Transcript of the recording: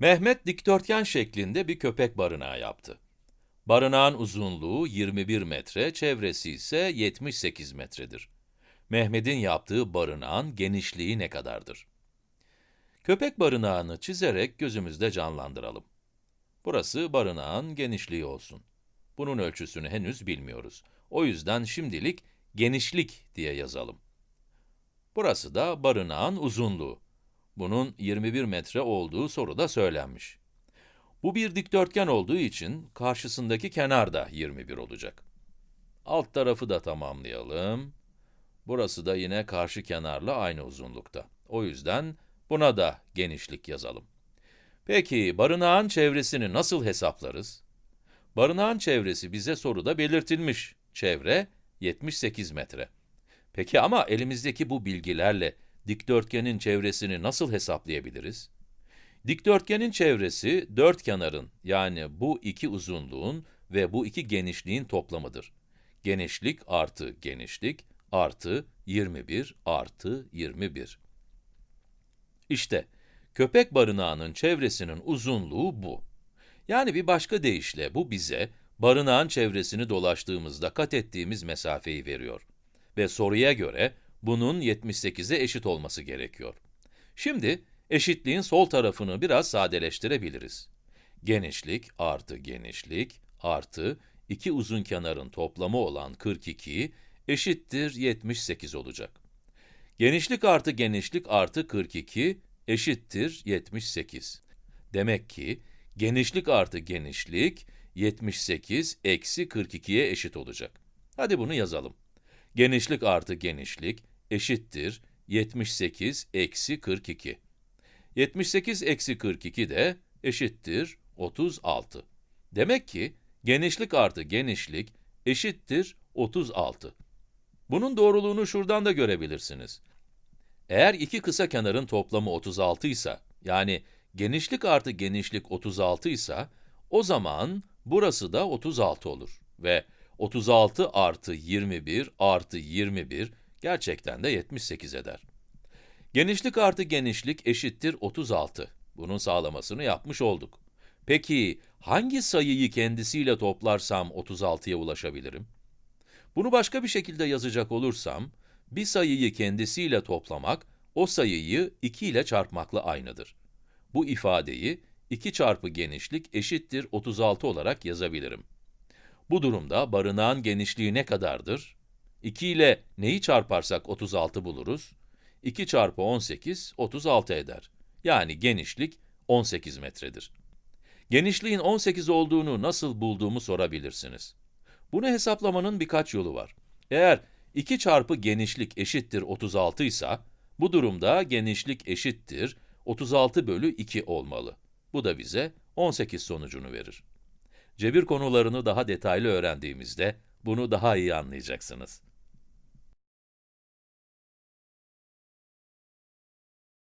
Mehmet dikdörtgen şeklinde bir köpek barınağı yaptı. Barınağın uzunluğu 21 metre, çevresi ise 78 metredir. Mehmet'in yaptığı barınağın genişliği ne kadardır? Köpek barınağını çizerek gözümüzde canlandıralım. Burası barınağın genişliği olsun. Bunun ölçüsünü henüz bilmiyoruz. O yüzden şimdilik genişlik diye yazalım. Burası da barınağın uzunluğu. Bunun 21 metre olduğu soruda söylenmiş. Bu bir dikdörtgen olduğu için karşısındaki kenar da 21 olacak. Alt tarafı da tamamlayalım. Burası da yine karşı kenarla aynı uzunlukta. O yüzden buna da genişlik yazalım. Peki, barınağın çevresini nasıl hesaplarız? Barınağın çevresi bize soruda belirtilmiş. Çevre 78 metre. Peki ama elimizdeki bu bilgilerle dikdörtgenin çevresini nasıl hesaplayabiliriz? Dikdörtgenin çevresi, dört kenarın, yani bu iki uzunluğun ve bu iki genişliğin toplamıdır. Genişlik artı genişlik artı 21 artı 21. İşte, köpek barınağının çevresinin uzunluğu bu. Yani bir başka deyişle bu bize, barınağın çevresini dolaştığımızda kat ettiğimiz mesafeyi veriyor. Ve soruya göre, bunun 78'e eşit olması gerekiyor. Şimdi, eşitliğin sol tarafını biraz sadeleştirebiliriz. Genişlik artı genişlik artı iki uzun kenarın toplamı olan 42 eşittir 78 olacak. Genişlik artı genişlik artı 42 eşittir 78. Demek ki, genişlik artı genişlik 78 eksi 42'ye eşit olacak. Hadi bunu yazalım. Genişlik artı genişlik eşittir 78 eksi 42. 78 eksi 42 de eşittir 36. Demek ki, genişlik artı genişlik eşittir 36. Bunun doğruluğunu şuradan da görebilirsiniz. Eğer iki kısa kenarın toplamı 36 ise, yani genişlik artı genişlik 36 ise, o zaman burası da 36 olur. Ve 36 artı 21 artı 21 gerçekten de 78 eder. Genişlik artı genişlik eşittir 36. Bunun sağlamasını yapmış olduk. Peki, hangi sayıyı kendisiyle toplarsam 36'ya ulaşabilirim? Bunu başka bir şekilde yazacak olursam, bir sayıyı kendisiyle toplamak, o sayıyı 2 ile çarpmakla aynıdır. Bu ifadeyi 2 çarpı genişlik eşittir 36 olarak yazabilirim. Bu durumda barınağın genişliği ne kadardır? 2 ile neyi çarparsak 36 buluruz? 2 çarpı 18, 36 eder. Yani genişlik 18 metredir. Genişliğin 18 olduğunu nasıl bulduğumu sorabilirsiniz. Bunu hesaplamanın birkaç yolu var. Eğer 2 çarpı genişlik eşittir 36 ise, bu durumda genişlik eşittir 36 bölü 2 olmalı. Bu da bize 18 sonucunu verir. Cebir konularını daha detaylı öğrendiğimizde bunu daha iyi anlayacaksınız.